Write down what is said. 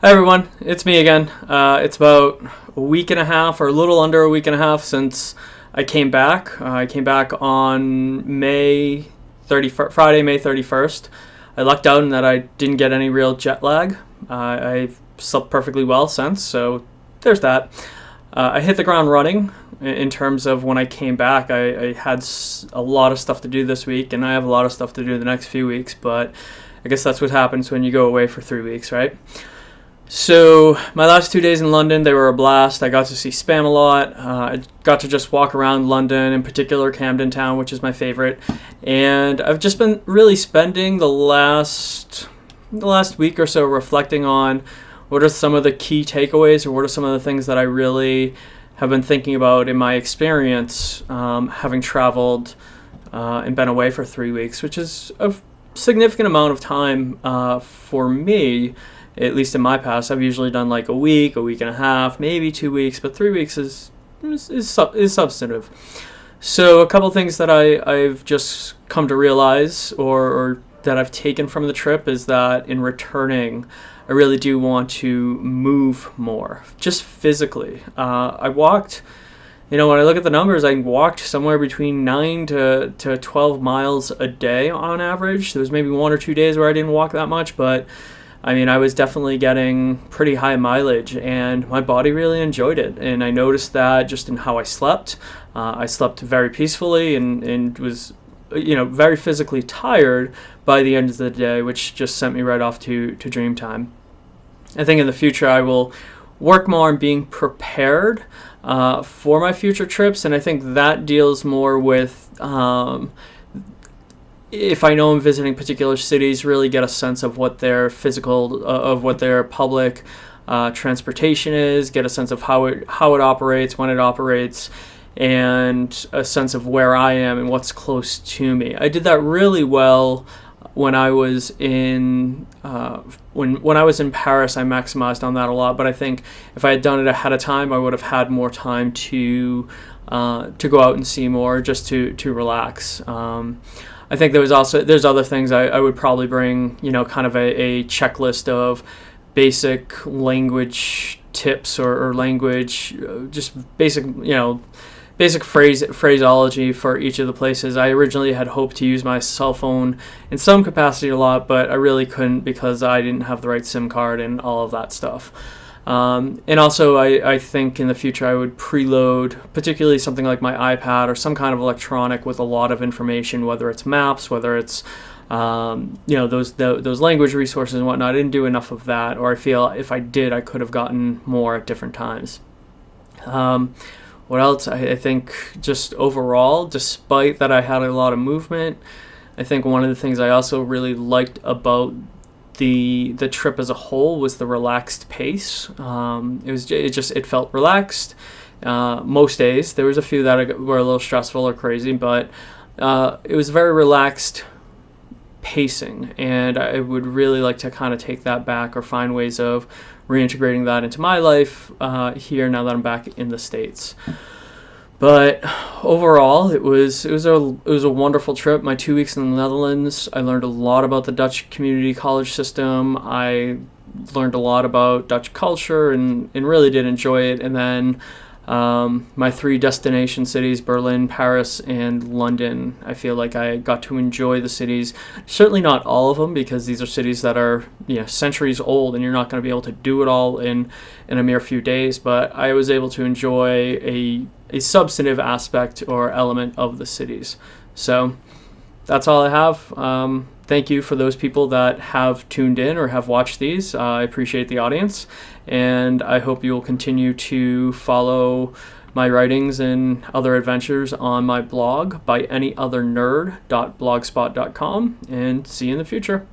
Hi everyone, it's me again. Uh, it's about a week and a half, or a little under a week and a half, since I came back. Uh, I came back on May 31st, Friday, May 31st. I lucked out in that I didn't get any real jet lag. Uh, I've slept perfectly well since, so there's that. Uh, I hit the ground running in terms of when I came back. I, I had a lot of stuff to do this week, and I have a lot of stuff to do the next few weeks, but I guess that's what happens when you go away for three weeks, right? So my last two days in London, they were a blast. I got to see Spamalot. Uh, I got to just walk around London, in particular Camden Town, which is my favorite. And I've just been really spending the last the last week or so reflecting on what are some of the key takeaways or what are some of the things that I really have been thinking about in my experience um, having traveled uh, and been away for three weeks, which is a significant amount of time uh, for me at least in my past, I've usually done like a week, a week and a half, maybe two weeks, but three weeks is is, is, is substantive. So a couple things that I, I've just come to realize or, or that I've taken from the trip is that in returning, I really do want to move more, just physically. Uh, I walked, you know, when I look at the numbers, I walked somewhere between 9 to, to 12 miles a day on average. There was maybe one or two days where I didn't walk that much, but I mean, I was definitely getting pretty high mileage, and my body really enjoyed it. And I noticed that just in how I slept. Uh, I slept very peacefully and, and was, you know, very physically tired by the end of the day, which just sent me right off to, to dream time. I think in the future I will work more on being prepared uh, for my future trips, and I think that deals more with. Um, if I know I'm visiting particular cities, really get a sense of what their physical, uh, of what their public uh, transportation is, get a sense of how it how it operates, when it operates, and a sense of where I am and what's close to me. I did that really well when I was in uh, when when I was in Paris. I maximized on that a lot, but I think if I had done it ahead of time, I would have had more time to uh, to go out and see more, just to to relax. Um, I think there was also there's other things I, I would probably bring. You know, kind of a, a checklist of basic language tips or, or language, uh, just basic you know basic phrase phraseology for each of the places. I originally had hoped to use my cell phone in some capacity a lot, but I really couldn't because I didn't have the right SIM card and all of that stuff. Um, and also, I, I think in the future I would preload, particularly something like my iPad or some kind of electronic with a lot of information, whether it's maps, whether it's um, you know those the, those language resources and whatnot. I didn't do enough of that, or I feel if I did, I could have gotten more at different times. Um, what else? I, I think just overall, despite that I had a lot of movement, I think one of the things I also really liked about the the trip as a whole was the relaxed pace. Um, it was it just it felt relaxed. Uh, most days there was a few that were a little stressful or crazy, but uh, it was very relaxed pacing, and I would really like to kind of take that back or find ways of reintegrating that into my life uh, here now that I'm back in the states. But overall, it was it was a it was a wonderful trip. My two weeks in the Netherlands, I learned a lot about the Dutch community college system. I learned a lot about Dutch culture and, and really did enjoy it. And then um, my three destination cities Berlin, Paris, and London. I feel like I got to enjoy the cities. Certainly not all of them because these are cities that are you know centuries old, and you're not going to be able to do it all in in a mere few days. But I was able to enjoy a a substantive aspect or element of the cities. So that's all I have. Um, thank you for those people that have tuned in or have watched these. Uh, I appreciate the audience, and I hope you will continue to follow my writings and other adventures on my blog by any other nerd.blogspot.com and see you in the future.